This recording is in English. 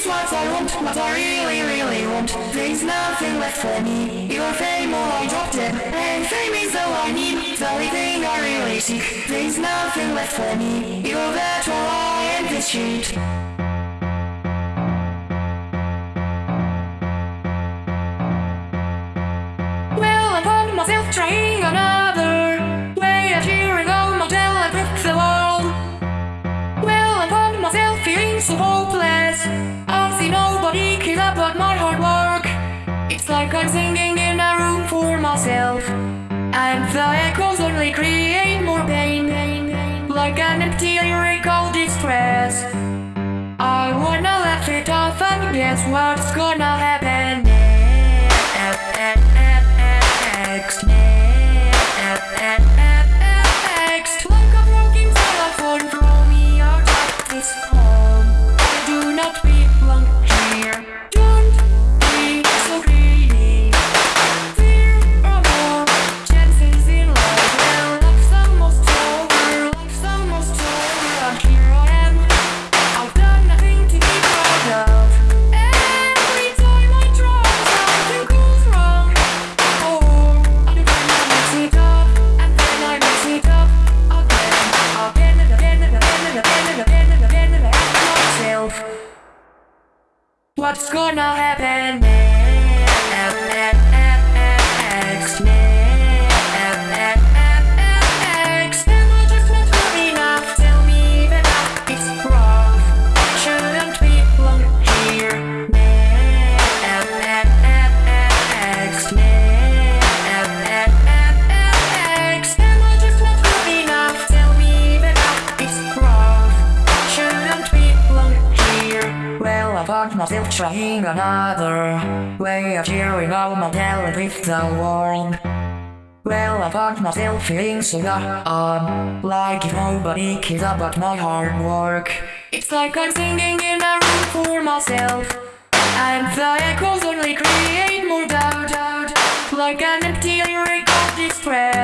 is what I want, what I really, really want. There's nothing left for me. Your fame, all I dropped it. And fame is all I need. The only thing I really seek. There's nothing left for me. You're that all I am this sheet. Well, I found myself trying so hopeless. I see nobody cares about my hard work. It's like I'm singing in a room for myself. And the echoes only create more pain. Like an empty lyric lyrical distress. I wanna laugh it off and guess what's gonna happen what's gonna happen next? Found myself trying another way of hearing all my talent with the world. Well, I found myself feeling so dumb, like nobody cares about my hard work. It's like I'm singing in a room for myself, and the echoes only create more doubt, like an empty lyrical distress. I